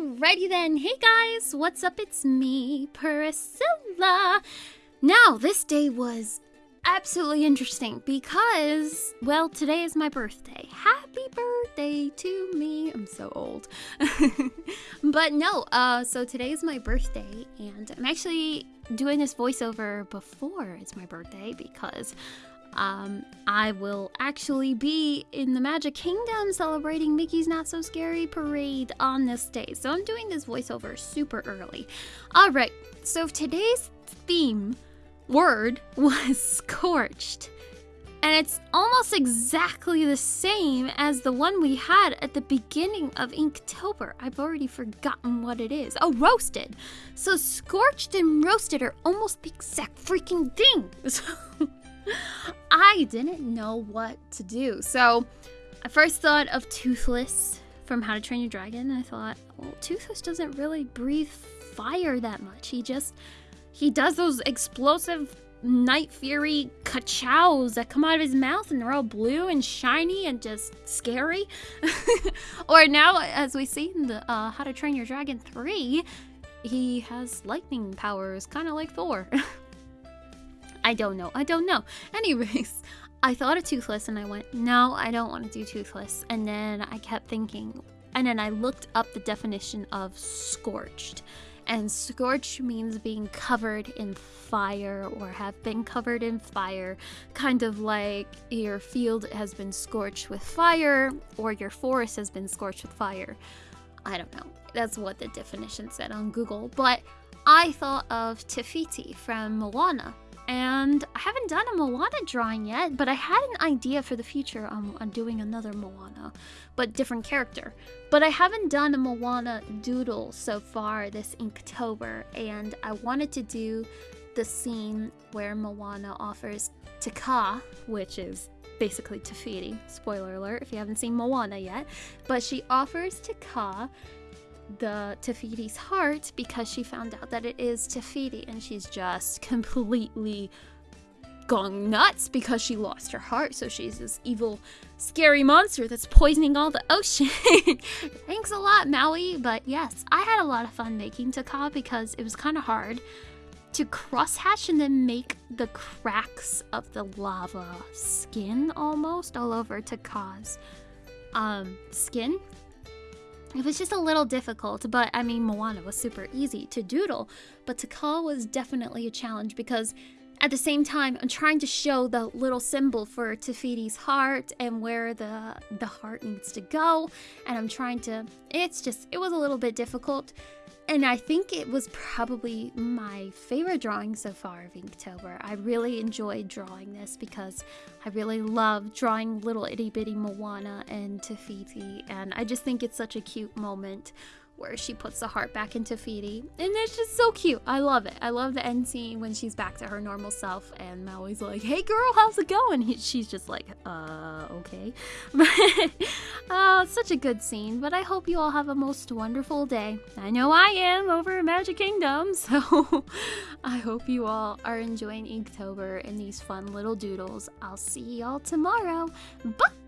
Alrighty then, hey guys, what's up? It's me, Priscilla. Now, this day was absolutely interesting because, well, today is my birthday. Happy birthday to me. I'm so old. but no, uh, so today is my birthday, and I'm actually doing this voiceover before it's my birthday because um, I will actually be in the Magic Kingdom celebrating Mickey's Not So Scary Parade on this day. So I'm doing this voiceover super early. All right, so today's theme word was scorched. And it's almost exactly the same as the one we had at the beginning of Inktober. I've already forgotten what it is. Oh, roasted. So scorched and roasted are almost the exact freaking thing. So I didn't know what to do. So I first thought of Toothless from How to Train Your Dragon. I thought, well, Toothless doesn't really breathe fire that much. He just he does those explosive night fury kachows that come out of his mouth and they're all blue and shiny and just scary. or now, as we see in the uh, How to Train Your Dragon 3, he has lightning powers, kind of like Thor. I don't know. I don't know. Anyways, I thought of Toothless and I went, no, I don't want to do Toothless. And then I kept thinking, and then I looked up the definition of scorched. And scorched means being covered in fire or have been covered in fire, kind of like your field has been scorched with fire or your forest has been scorched with fire. I don't know. That's what the definition said on Google. But I thought of Te Fiti from Moana and I haven't done a Moana drawing yet, but I had an idea for the future on, on doing another Moana, but different character. But I haven't done a Moana doodle so far this Inktober, and I wanted to do the scene where Moana offers Te Kā, which is basically Te Fiti. Spoiler alert if you haven't seen Moana yet. But she offers Te Kā the Te Fiti's heart because she found out that it is Te Fiti and she's just completely gone nuts because she lost her heart. So she's this evil, scary monster that's poisoning all the ocean. Thanks a lot, Maui. But yes, I had a lot of fun making Te Kā because it was kind of hard to crosshatch and then make the cracks of the lava skin almost all over Te Kā's um, skin it was just a little difficult, but I mean, Moana was super easy to doodle, but Kā was definitely a challenge because at the same time, I'm trying to show the little symbol for Te Fiti's heart and where the the heart needs to go, and I'm trying to. It's just it was a little bit difficult, and I think it was probably my favorite drawing so far of Inktober. I really enjoyed drawing this because I really love drawing little itty bitty Moana and Te Fiti, and I just think it's such a cute moment where she puts the heart back into Fiti. And it's just so cute. I love it. I love the end scene when she's back to her normal self and Maui's like, hey girl, how's it going? He, she's just like, uh, okay. But, uh, such a good scene. But I hope you all have a most wonderful day. I know I am over Magic Kingdom, so I hope you all are enjoying Inktober and these fun little doodles. I'll see y'all tomorrow. Bye!